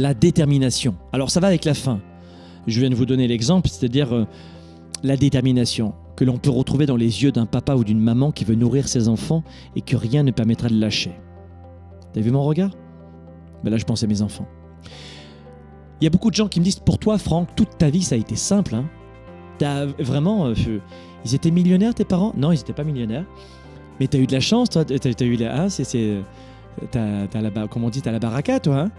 la détermination. Alors ça va avec la fin. Je viens de vous donner l'exemple, c'est-à-dire euh, la détermination que l'on peut retrouver dans les yeux d'un papa ou d'une maman qui veut nourrir ses enfants et que rien ne permettra de lâcher. T'as vu mon regard? Ben Là, je pense à mes enfants. Il y a beaucoup de gens qui me disent Pour toi, Franck, toute ta vie, ça a été simple. Hein vraiment. euh, ils étaient millionnaires, tes parents? Non, ils n'étaient pas millionnaires. Mais t'as eu de la chance, toi. T'as as eu la. T'as, t'as la, comment on dit, t'as la baraka, toi. hein?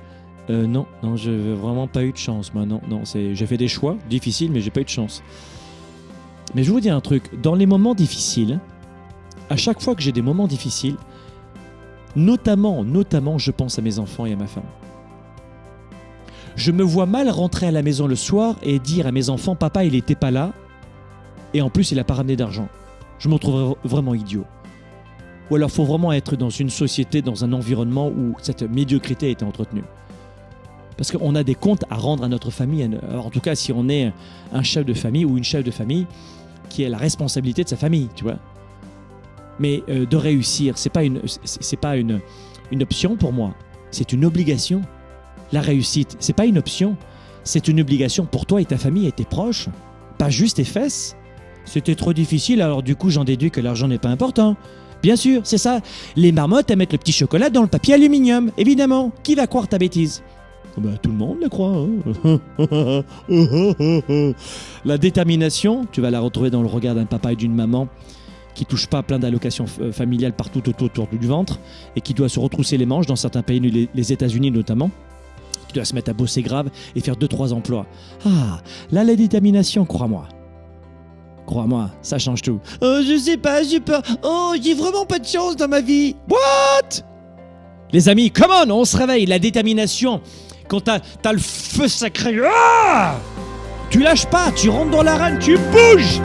Euh, non, non, j'ai vraiment pas eu de chance, moi. Non, non, j'ai fait des choix difficiles, mais j'ai pas eu de chance. Mais je vous dire un truc. Dans les moments difficiles, à chaque fois que j'ai des moments difficiles, notamment, notamment, je pense à mes enfants et à ma femme. Je me vois mal rentrer à la maison le soir et dire à mes enfants, papa, il était pas là, et en plus, il a pas ramené d'argent. Je me trouverais vraiment idiot. Ou alors, faut vraiment être dans une société, dans un environnement où cette médiocrité a été entretenue. Parce qu'on a des comptes à rendre à notre famille. En tout cas, si on est un chef de famille ou une chef de famille qui a la responsabilité de sa famille, tu vois. Mais euh, de réussir, c'est pas une, pas une, option pour moi. C'est une obligation. La réussite, c'est pas une option. C'est une obligation pour toi et ta famille et tes proches. Pas juste tes fesses. C'était trop difficile, alors du coup, j'en déduis que l'argent n'est pas important. Bien sûr, c'est ça. Les marmottes, elles mettent le petit chocolat dans le papier aluminium, évidemment. Qui va croire ta bêtise? Bah, Tout le monde le croit. hein. la détermination, tu vas la retrouver dans le regard d'un papa et d'une maman qui touche pas plein d'allocations euh, familiales partout autour, du ventre et qui doit se retrousser les manches dans certains pays, les, les États-Unis notamment, qui doit se mettre à bosser grave et faire 2-3 emplois. Ah, là, la détermination, crois-moi. Crois-moi, ça change tout. Oh, je sais pas, j'ai peur. Oh, j'ai vraiment pas de chance dans ma vie. What? Les amis, come on, on se réveille. La détermination, quand t'as as le feu sacré, ah tu lâches pas, tu rentres dans l'arène, tu bouges